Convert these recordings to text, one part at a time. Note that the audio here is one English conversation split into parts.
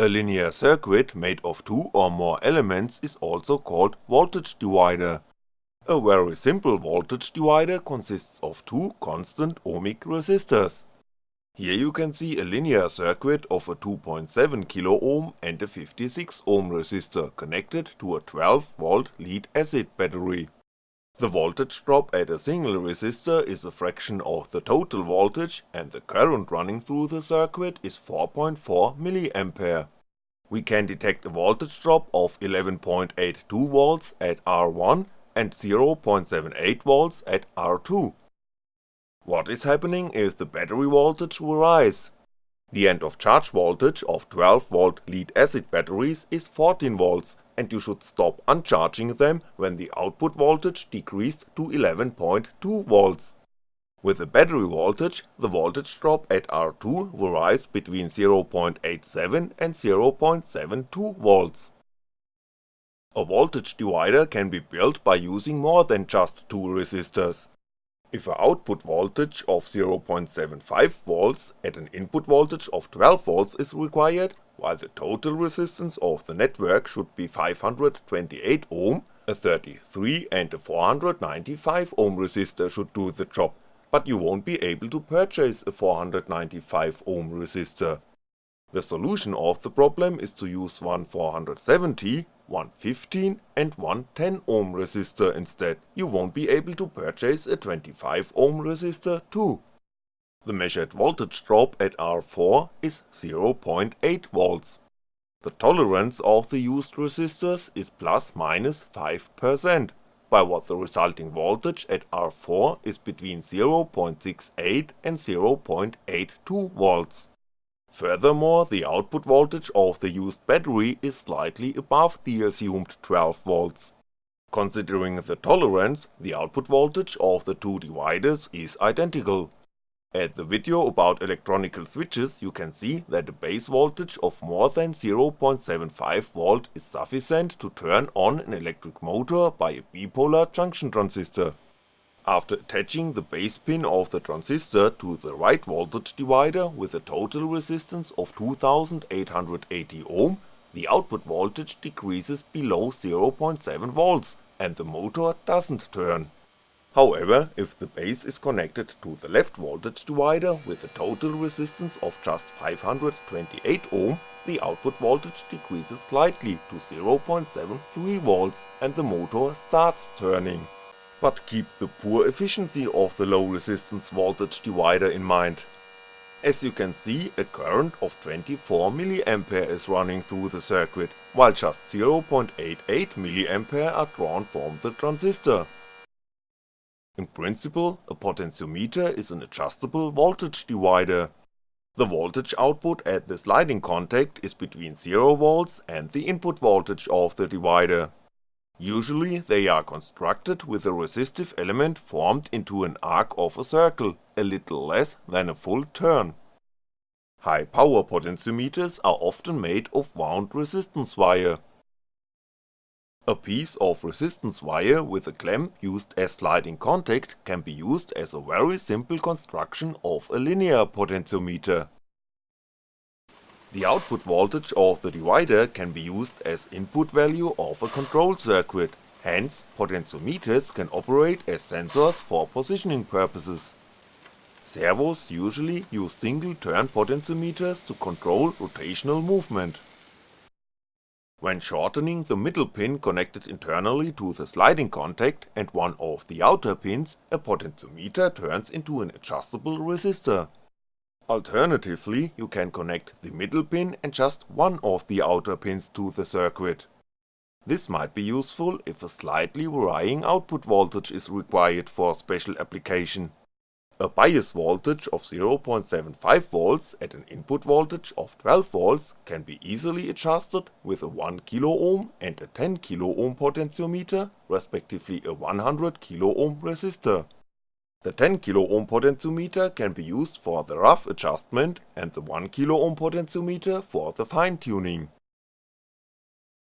A linear circuit made of two or more elements is also called voltage divider. A very simple voltage divider consists of two constant ohmic resistors. Here you can see a linear circuit of a 2.7kΩ and a 56Ω resistor connected to a 12V lead acid battery. The voltage drop at a single resistor is a fraction of the total voltage and the current running through the circuit is 4.4mA. We can detect a voltage drop of 11.82V at R1 and 0.78V at R2. What is happening if the battery voltage will rise? The end of charge voltage of 12V lead acid batteries is 14V and you should stop uncharging them when the output voltage decreased to 11.2V. With the battery voltage, the voltage drop at R2 will rise between 0.87 and 0.72V. A voltage divider can be built by using more than just two resistors. If a output voltage of 0.75V at an input voltage of 12V is required, while the total resistance of the network should be 528 ohm, a 33 and a 495 ohm resistor should do the job, but you won't be able to purchase a 495 ohm resistor. The solution of the problem is to use one 470 one 15 and one 10ohm resistor instead, you won't be able to purchase a 25ohm resistor too. The measured voltage drop at R4 is 0.8V. The tolerance of the used resistors is plus minus 5%, by what the resulting voltage at R4 is between 0.68 and 0.82V. Furthermore, the output voltage of the used battery is slightly above the assumed 12V. Considering the tolerance, the output voltage of the two dividers is identical. At the video about electronical switches you can see that a base voltage of more than 0.75V is sufficient to turn on an electric motor by a bipolar junction transistor. After attaching the base pin of the transistor to the right voltage divider with a total resistance of 2880 ohm, the output voltage decreases below 0.7V and the motor doesn't turn. However, if the base is connected to the left voltage divider with a total resistance of just 528 ohm, the output voltage decreases slightly to 0.73V and the motor starts turning but keep the poor efficiency of the low resistance voltage divider in mind. As you can see, a current of 24mA is running through the circuit, while just 0.88mA are drawn from the transistor. In principle, a potentiometer is an adjustable voltage divider. The voltage output at the sliding contact is between 0V and the input voltage of the divider. Usually they are constructed with a resistive element formed into an arc of a circle, a little less than a full turn. High power potentiometers are often made of wound resistance wire. A piece of resistance wire with a clamp used as sliding contact can be used as a very simple construction of a linear potentiometer. The output voltage of the divider can be used as input value of a control circuit, hence potentiometers can operate as sensors for positioning purposes. Servos usually use single turn potentiometers to control rotational movement. When shortening the middle pin connected internally to the sliding contact and one of the outer pins, a potentiometer turns into an adjustable resistor. Alternatively, you can connect the middle pin and just one of the outer pins to the circuit. This might be useful if a slightly varying output voltage is required for a special application A bias voltage of 0.75V at an input voltage of 12V can be easily adjusted with a 1kΩ and a 10kΩ potentiometer, respectively a 100kΩ resistor. The 10kΩ potentiometer can be used for the rough adjustment and the 1kΩ potentiometer for the fine tuning.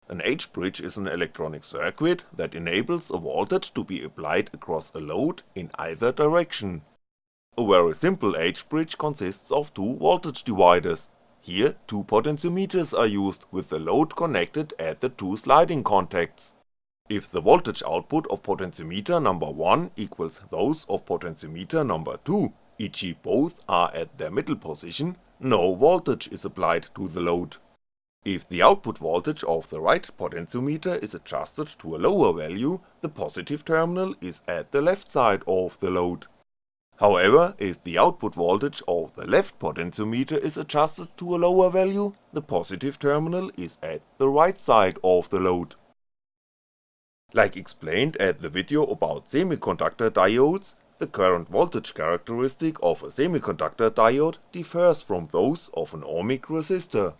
An H-bridge is an electronic circuit that enables a voltage to be applied across a load in either direction. A very simple H-bridge consists of two voltage dividers, Here two potentiometers are used with the load connected at the two sliding contacts. If the voltage output of potentiometer number 1 equals those of potentiometer number 2, e.g. both are at their middle position, no voltage is applied to the load. If the output voltage of the right potentiometer is adjusted to a lower value, the positive terminal is at the left side of the load. However, if the output voltage of the left potentiometer is adjusted to a lower value, the positive terminal is at the right side of the load. Like explained at the video about semiconductor diodes, the current voltage characteristic of a semiconductor diode differs from those of an ohmic resistor.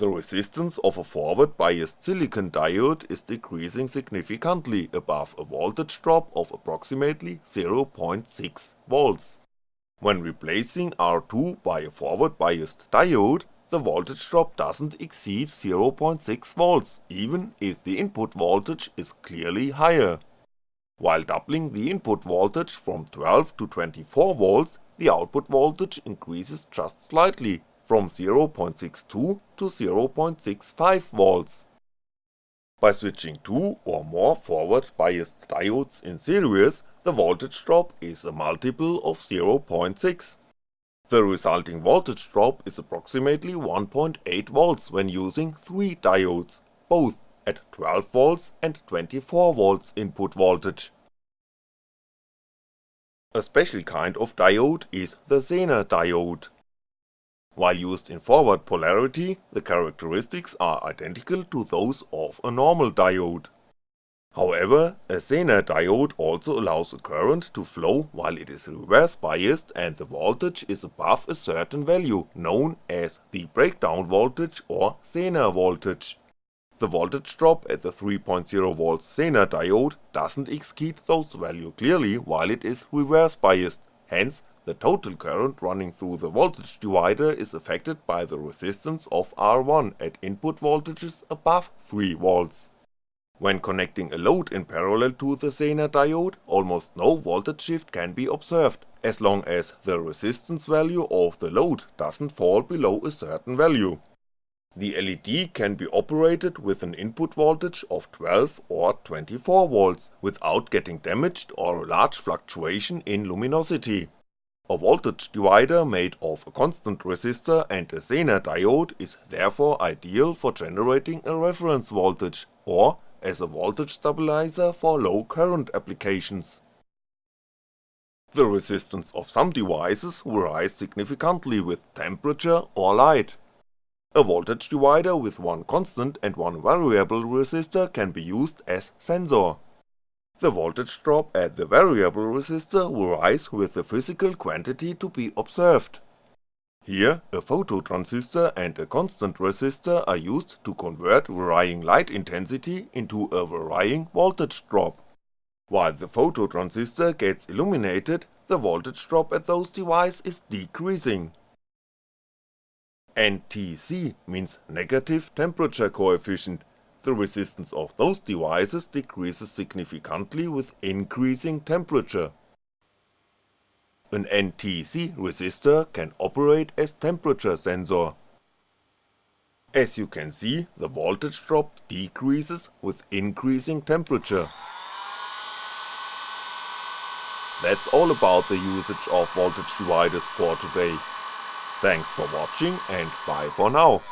The resistance of a forward biased silicon diode is decreasing significantly above a voltage drop of approximately 0.6V. When replacing R2 by a forward biased diode, the voltage drop doesn't exceed 0.6V even if the input voltage is clearly higher. While doubling the input voltage from 12 to 24V, the output voltage increases just slightly from 0.62 to 0.65V. By switching two or more forward biased diodes in series, the voltage drop is a multiple of 0.6. The resulting voltage drop is approximately 1.8V when using 3 diodes, both at 12V and 24V input voltage. A special kind of diode is the Zener diode. While used in forward polarity, the characteristics are identical to those of a normal diode. However, a Zener diode also allows a current to flow while it is reverse biased and the voltage is above a certain value known as the breakdown voltage or Zener voltage. The voltage drop at the 3.0V Zener diode doesn't exceed those value clearly while it is reverse biased, hence the total current running through the voltage divider is affected by the resistance of R1 at input voltages above 3V. When connecting a load in parallel to the Zener diode, almost no voltage shift can be observed, as long as the resistance value of the load doesn't fall below a certain value. The LED can be operated with an input voltage of 12 or 24V without getting damaged or a large fluctuation in luminosity. A voltage divider made of a constant resistor and a Zener diode is therefore ideal for generating a reference voltage, or as a voltage stabilizer for low current applications. The resistance of some devices rise significantly with temperature or light. A voltage divider with one constant and one variable resistor can be used as sensor. The voltage drop at the variable resistor will rise with the physical quantity to be observed. Here, a phototransistor and a constant resistor are used to convert varying light intensity into a varying voltage drop. While the phototransistor gets illuminated, the voltage drop at those devices is decreasing. NTC means negative temperature coefficient the resistance of those devices decreases significantly with increasing temperature. An NTC resistor can operate as temperature sensor. As you can see, the voltage drop decreases with increasing temperature. That's all about the usage of voltage dividers for today. Thanks for watching and bye for now.